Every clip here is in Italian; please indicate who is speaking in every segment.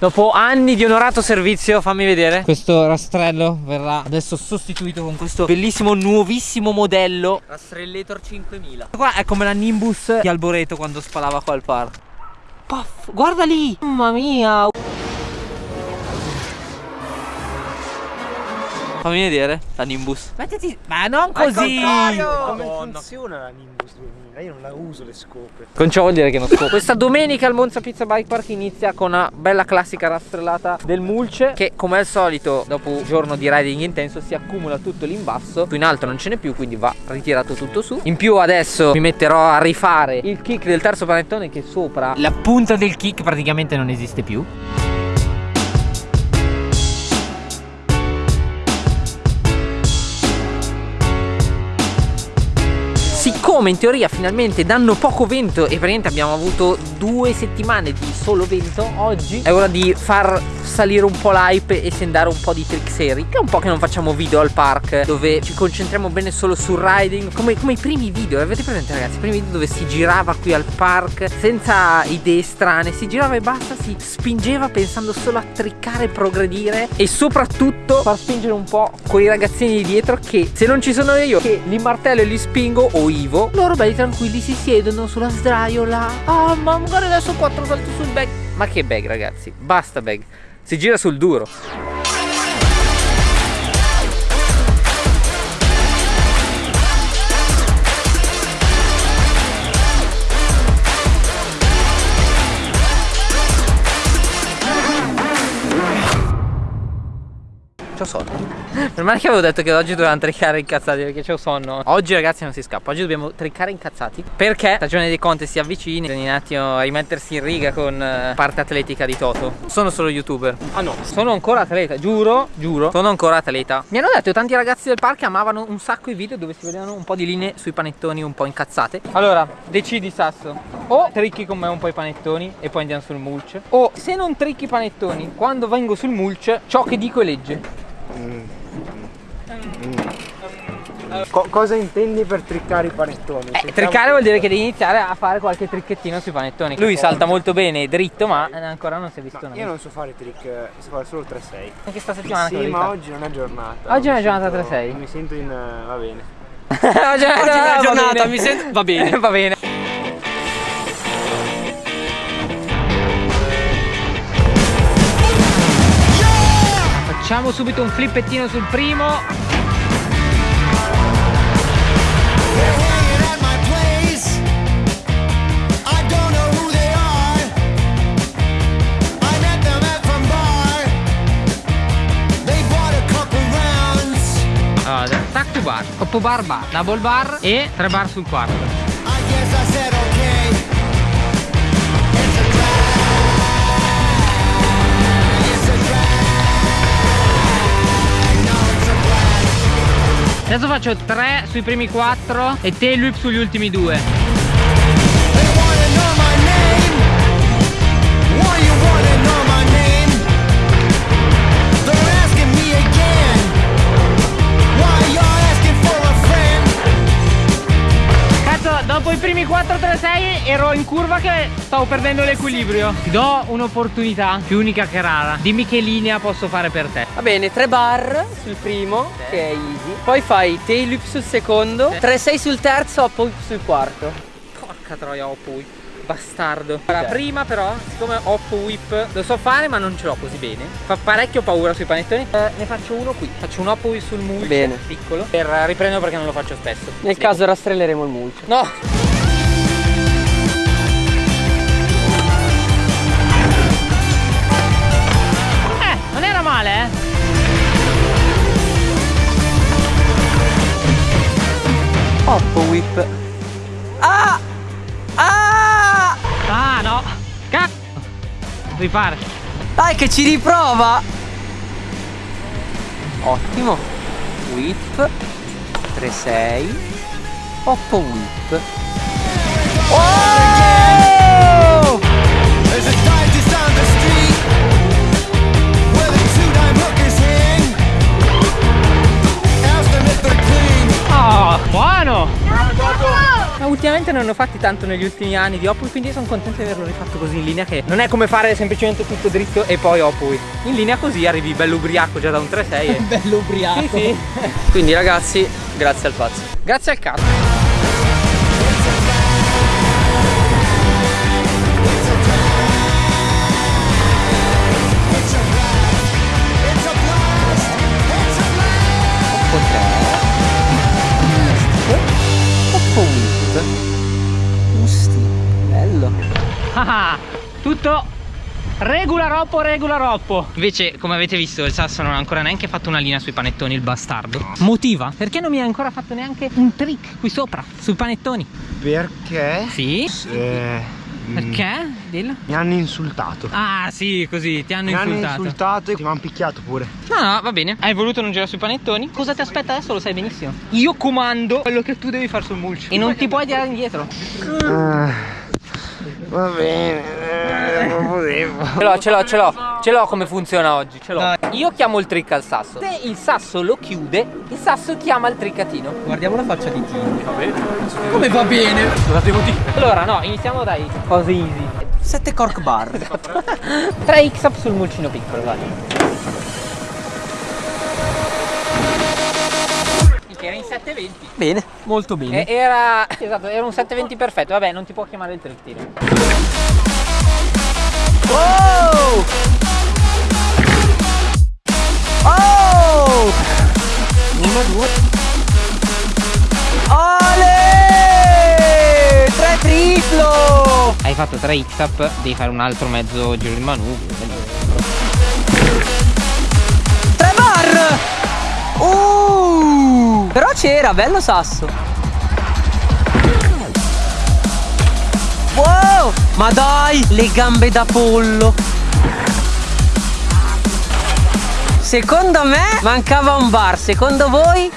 Speaker 1: Dopo anni di onorato servizio Fammi vedere. Questo rastrello verrà adesso sostituito con questo bellissimo nuovissimo modello. Rastrellator 5000 Qua è come la Nimbus di Alboreto quando spalava qua al parco Puff, guarda lì! Mamma mia Fammi vedere la Nimbus. Mettiti Ma non così.
Speaker 2: Come funziona la Nimbus 2000? Io non la uso le scope.
Speaker 1: Con ciò vuol dire che non scopo Questa domenica al Monza Pizza Bike Park inizia con una bella classica rastrellata del mulce Che come al solito dopo un giorno di riding intenso si accumula tutto l'imbasso. Qui in alto non ce n'è più quindi va ritirato tutto su. In più adesso mi metterò a rifare il kick del terzo panettone che sopra La punta del kick praticamente non esiste più siccome in teoria finalmente danno poco vento e praticamente abbiamo avuto due settimane di solo vento. Oggi è ora di far salire un po' l'hype e sendare un po' di trick che è un po' che non facciamo video al park dove ci concentriamo bene solo sul riding come, come i primi video avete presente ragazzi? I primi video dove si girava qui al park senza idee strane si girava e basta si spingeva pensando solo a triccare progredire e soprattutto far spingere un po' quei ragazzini di dietro che se non ci sono io che li martello e li spingo o Ivo loro belli tranquilli si siedono sulla sdraiola. Ah ma magari adesso quattro salto sul bag. Ma che bag ragazzi? Basta bag. Si gira sul duro C'ho sonno. Per male che avevo detto che oggi dovevamo triccare incazzati perché c'ho sonno. Oggi ragazzi non si scappa. Oggi dobbiamo triccare incazzati Perché stagione dei conti si avvicina. Bisogna un attimo rimettersi in riga con uh, parte atletica di Toto. Sono solo youtuber.
Speaker 2: Ah no.
Speaker 1: Sono ancora atleta Giuro Giuro. Sono ancora atleta. Mi hanno detto tanti ragazzi del parco amavano un sacco i video dove si vedevano un po' di linee sui panettoni un po' incazzate. Allora decidi Sasso. O tricchi con me un po' i panettoni e poi andiamo sul mulch O se non tricchi i panettoni quando vengo sul mulch ciò che dico è legge Mm.
Speaker 2: Co cosa intendi per triccare i panettoni?
Speaker 1: Eh, triccare vuol dire che devi iniziare a fare qualche tricchettino sui panettoni. Lui salta molto bene, dritto, ma ancora non si è visto
Speaker 2: no, Io non so fare trick, so fare solo 3-6
Speaker 1: Anche sta settimana
Speaker 2: Sì, ma oggi non è giornata.
Speaker 1: Oggi è giornata 3-6
Speaker 2: Mi sento in... Uh, va bene.
Speaker 1: Oggi è giornata, mi sento... Va bene. Va bene Facciamo subito un flippettino sul primo. Allora, tac to bar, coppo bar bar, double bar e 3 bar sul quarto Adesso faccio 3 sui primi 4 e tail whip sugli ultimi 2 primi 4-3-6 ero in curva che stavo perdendo l'equilibrio. Ti do un'opportunità più unica che rara. Dimmi che linea posso fare per te.
Speaker 3: Va bene, 3 bar sul primo okay. Che è easy. Poi fai tail whip sul secondo 3-6 sul terzo, hop whip sul quarto.
Speaker 1: Porca troia, hop whip bastardo. Allora prima però siccome hop whip lo so fare ma non ce l'ho così bene Fa parecchio paura sui panettoni. Eh, Ne faccio uno qui. Faccio un hop whip sul mulch Bene. Piccolo. Per riprendere perché non lo faccio spesso.
Speaker 3: Nel sì. caso rastrelleremo il mulch
Speaker 1: No
Speaker 3: Hop whip.
Speaker 1: Ah! Ah! No. Cazzo. Ripare
Speaker 3: Dai che ci riprova. Ottimo. Whip. 3-6 8 whip. Oh!
Speaker 1: Non ne ho fatti tanto negli ultimi anni di Opui Quindi sono contento di averlo rifatto così in linea Che non è come fare semplicemente tutto dritto e poi Opui In linea così arrivi bello ubriaco già da un 3-6 e...
Speaker 3: Bello ubriaco.
Speaker 1: Sì, sì.
Speaker 3: Quindi ragazzi, grazie al pazzo.
Speaker 1: Grazie al cazzo regola roppo, regola roppo. Invece, come avete visto, il sasso non ha ancora neanche fatto una linea sui panettoni, il bastardo. Motiva? Perché non mi ha ancora fatto neanche un trick qui sopra, sui panettoni?
Speaker 2: Perché?
Speaker 1: Sì?
Speaker 2: Eh, mm,
Speaker 1: Perché? Dillo.
Speaker 2: Mi hanno insultato.
Speaker 1: Ah, sì, così, ti hanno
Speaker 2: mi hanno
Speaker 1: insultato.
Speaker 2: insultato e mi hanno picchiato pure.
Speaker 1: No, no, va bene. Hai voluto non girare sui panettoni? Cosa ti aspetta adesso? Lo sai benissimo. Io comando quello che tu devi fare sul mulch. E non ti puoi tirare indietro.
Speaker 2: Ah, va bene, eh, non potevo.
Speaker 1: Ce l'ho, ce l'ho, ce l'ho. Ce l'ho come funziona oggi, ce l'ho. Io chiamo il trick al sasso. Se il sasso lo chiude, il sasso chiama il triccatino.
Speaker 3: Guardiamo la faccia di Tino. Va bene. Come va bene?
Speaker 1: Allora, no, iniziamo dai cose easy.
Speaker 3: 7 cork bar.
Speaker 1: 3 x up sul mulcino piccolo, vai. 720.
Speaker 3: Bene, molto bene.
Speaker 1: E- era. Esatto, era un 720 perfetto. Vabbè, non ti può chiamare il trick tiro.
Speaker 3: Oh! Oh! Uno, due. Ale! Tre triplo!
Speaker 1: Hai fatto 3 x up, devi fare un altro mezzo giro di manubrio.
Speaker 3: Tre bar! Uh! Però c'era, bello sasso. Wow! Ma dai, le gambe da pollo. Secondo me mancava un bar, secondo voi?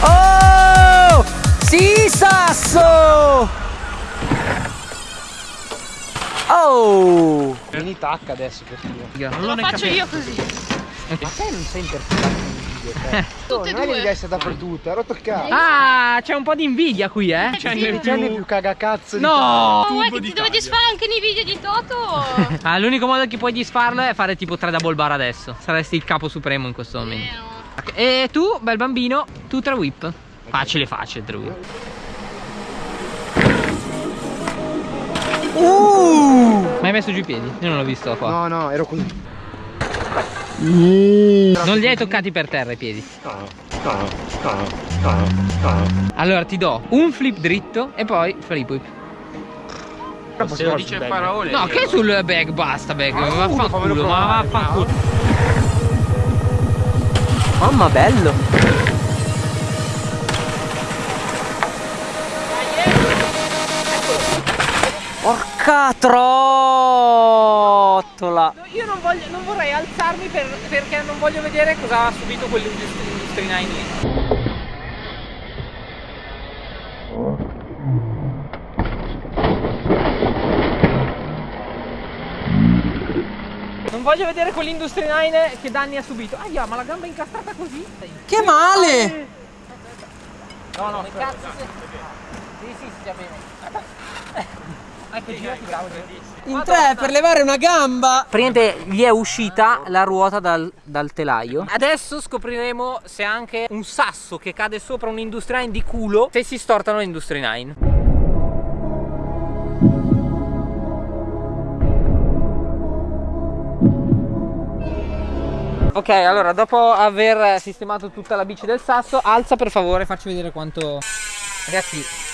Speaker 3: Oh! Sì, sasso! Oh!
Speaker 2: Vieni tacca adesso per dire.
Speaker 1: Non
Speaker 4: Lo faccio io così.
Speaker 2: Ma te non sei interessato in video, te.
Speaker 4: Tutte e
Speaker 2: non è che devi
Speaker 4: due.
Speaker 2: essere dappertutto, ero toccato.
Speaker 1: Ah, c'è un po' di invidia qui, eh?
Speaker 4: Cioè,
Speaker 2: Sei il più... più cagacazzo di
Speaker 1: No!
Speaker 4: Oh, vuoi che ti devo disfare anche nei video di Toto?
Speaker 1: Ah, l'unico modo che puoi disfarlo è fare tipo 3 double bar adesso. Saresti il capo supremo in questo momento.
Speaker 4: Eh,
Speaker 1: E tu, bel bambino, tu 3 whip. Facile, facile, 3 whip.
Speaker 3: Uh!
Speaker 1: Ma hai messo giù i piedi? Io non l'ho visto qua.
Speaker 2: No, no, ero così.
Speaker 1: Non li hai toccati per terra i piedi. Allora ti do un flip dritto e poi flip whip.
Speaker 2: Se lo dice parole.
Speaker 1: No, che sul bag basta bag.
Speaker 2: Ma uno, fammelo
Speaker 1: vaffanculo, ma vaffanculo.
Speaker 3: Mamma bello! Porca trottola!
Speaker 1: Io non, voglio, non vorrei alzarmi per- perché non voglio vedere cosa ha subito quell'Industry 9 lì. Non voglio vedere quell'Industry 9 che danni ha subito. Ah, ma la gamba è incastrata così?
Speaker 3: Che male!
Speaker 1: No, no, che cazzo sei? Sì, sì, stia bene.
Speaker 3: In tre per levare una gamba!
Speaker 1: Praticamente gli è uscita la ruota dal, dal telaio. Adesso scopriremo se anche un sasso che cade sopra un Industry 9 di culo, se si stortano l'Industry 9. Ok, allora dopo aver sistemato tutta la bici del sasso, alza per favore, facci vedere quanto... Ragazzi,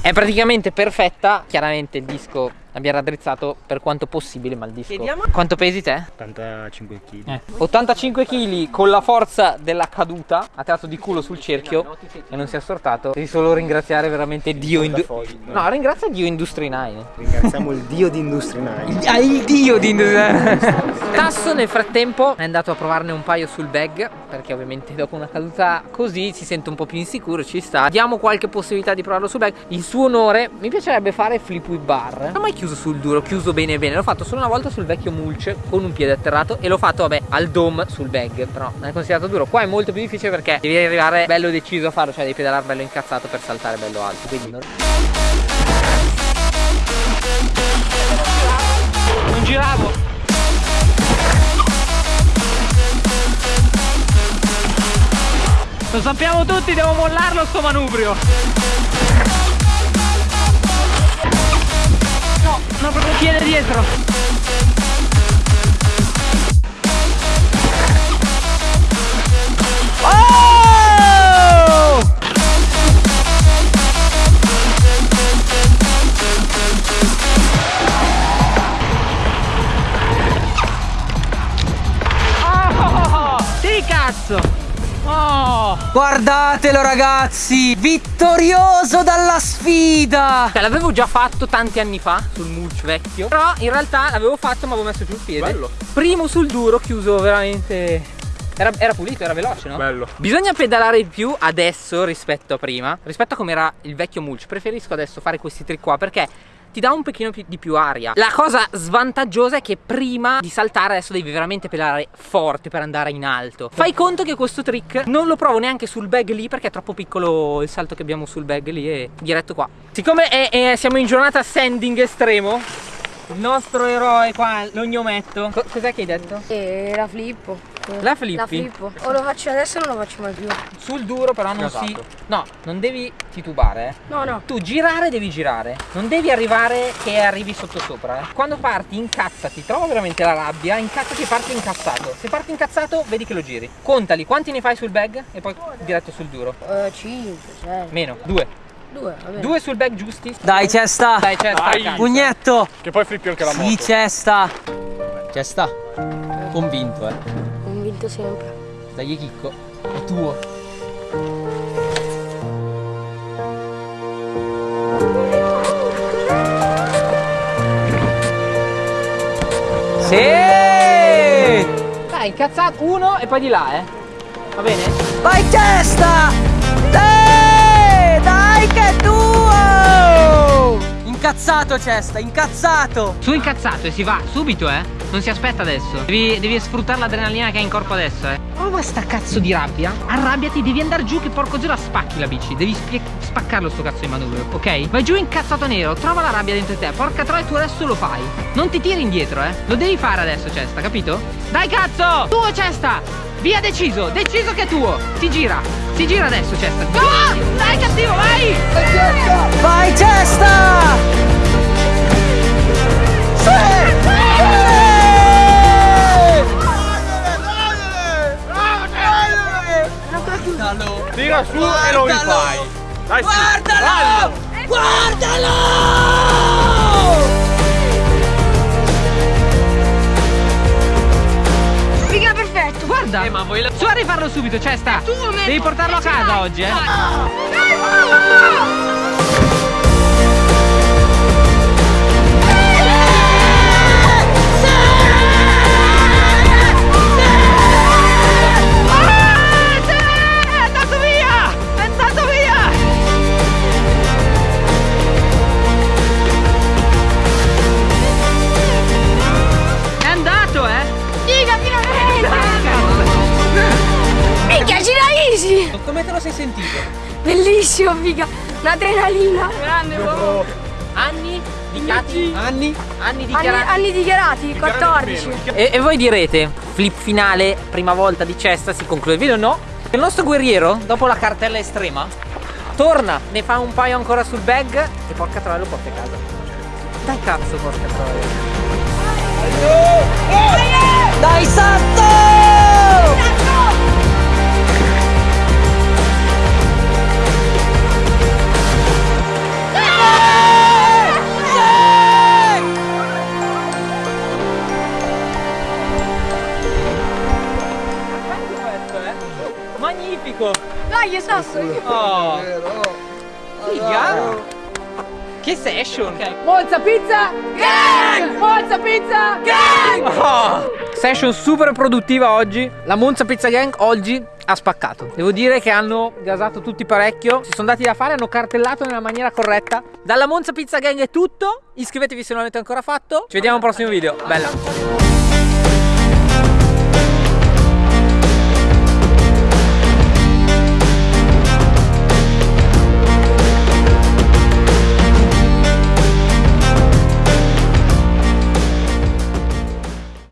Speaker 1: è praticamente perfetta. Chiaramente il disco l'abbiamo raddrizzato per quanto possibile, il disco.
Speaker 3: Chiediamo-
Speaker 1: Quanto pesi te?
Speaker 2: 85 kg.
Speaker 1: Eh. 85 kg con la forza della caduta, ha tirato di culo sul cerchio e non si è assortato. Devi solo ringraziare veramente Dio Industry. No, ringrazia Dio Industry 9.
Speaker 2: Ringraziamo il dio di Industry 9.
Speaker 1: Ah, il dio di Tasso nel frattempo è andato a provarne un paio sul bag perché ovviamente dopo una caduta così si sente un po' più insicuro, ci sta. Diamo qualche possibilità di provarlo sul bag. In suo onore mi piacerebbe fare flip with bar. Non ho mai chiuso chiuso sul duro, chiuso bene bene. L'ho fatto solo una volta sul vecchio mulch con un piede atterrato e l'ho fatto, vabbè, al dome sul bag. Però non è considerato duro. Qua è molto più difficile perché devi arrivare bello deciso a farlo, cioè devi pedalare bello incazzato per saltare bello alto. Quindi non...
Speaker 3: Non giravo. Lo sappiamo tutti, devo mollarlo sto manubrio. No, proprio piede dietro. Guardatelo ragazzi! Vittorioso dalla sfida!
Speaker 1: Cioè l'avevo già fatto tanti anni fa sul mulch vecchio Però in realtà l'avevo fatto ma avevo messo giù il piede
Speaker 2: Bello.
Speaker 1: Primo sul duro chiuso veramente era, era pulito, era veloce no?
Speaker 2: Bello.
Speaker 1: Bisogna pedalare di più adesso rispetto a prima Rispetto a come era il vecchio mulch Preferisco adesso fare questi trick qua perché ti dà un pochino più- di più aria. La cosa svantaggiosa è che prima di saltare adesso devi veramente pedalare forte per andare in alto. Fai conto che questo trick non lo provo neanche sul bag lì perché è troppo piccolo il salto che abbiamo sul bag lì e diretto qua. Siccome è- è- siamo in giornata sanding estremo il nostro eroe qua, l'ognometto Co- Cos'è che hai detto?
Speaker 5: E la flippo.
Speaker 1: La flippi?
Speaker 5: La flippo. O lo faccio adesso o non lo faccio mai più.
Speaker 1: Sul duro però non si...
Speaker 2: Esatto.
Speaker 1: No, non devi titubare eh
Speaker 5: No, no.
Speaker 1: Tu girare devi girare, non devi arrivare che arrivi sotto sopra. eh. Quando parti incazzati, trova veramente la rabbia, incazzati e parti incazzato. Se parti incazzato, vedi che lo giri. Contali, quanti ne fai sul bag e poi diretto sul duro.
Speaker 5: Eh, 5, 6,
Speaker 1: Meno, due.
Speaker 5: 2, va bene.
Speaker 1: Due sul bag giusti.
Speaker 3: Dai, cesta!
Speaker 1: Dai, c'è sta
Speaker 2: Dai.
Speaker 3: Pugnetto!
Speaker 2: Che poi flippi anche la moto.
Speaker 3: Sì, cesta! Cesta! Convinto, eh.
Speaker 5: Convinto sempre.
Speaker 3: Dai, Chicco. È tuo. Sì!
Speaker 1: Dai, incazzato. Uno e poi di là, eh. Va bene?
Speaker 3: Vai testa! Dai! Incazzato cesta, incazzato!
Speaker 1: Su incazzato e si va subito, eh. Non si aspetta adesso. Devi, devi sfruttare l'adrenalina che hai in corpo adesso, eh. Prova sta cazzo di rabbia. Arrabbiati, devi andare giù che porco zero la spacchi la bici. Devi spaccarlo sto cazzo di manubrio, ok? Vai giù incazzato nero, trova la rabbia dentro te. Porca troia, tu adesso lo fai. Non ti tiri indietro, eh. Lo devi fare adesso, Cesta, capito? Dai cazzo! Tuo Cesta! Via deciso, deciso che è tuo. Si gira. Si gira adesso, Cesta. Ah! Dai cattivo, vai!
Speaker 3: Vai testa!
Speaker 2: Tira su e lo rifai. Dai.
Speaker 3: Guardalo! Guardalo!
Speaker 5: Figa perfetto.
Speaker 1: Guarda! Eh, ma vuoi la... Su a rifarlo subito, Cesta! Devi portarlo a casa oggi, eh! Sentito?
Speaker 5: Bellissimo, figa. Un'adrenalina. Grande,
Speaker 1: Anni dichiarati? Anni? Anni dichiarati?
Speaker 5: anni dichiarati, 14.
Speaker 1: E, e voi direte, flip finale, prima volta di cesta, si conclude il video? No. Il nostro guerriero, dopo la cartella estrema, torna, ne fa un paio ancora sul bag e porca troia lo porta a casa. Dai cazzo, porca troia.
Speaker 3: Dai Santo!
Speaker 5: Dai, esatto.
Speaker 1: Oh! Figa! Che session! Monza Pizza! Gang! Monza Pizza! Gang! Oh! Session super produttiva oggi. La Monza Pizza Gang oggi ha spaccato. Devo dire che hanno gasato tutti parecchio. Si sono dati da fare, hanno cartellato nella maniera corretta. Dalla Monza Pizza Gang è tutto. Iscrivetevi se non l'avete ancora fatto. Ci vediamo al prossimo video. Bella.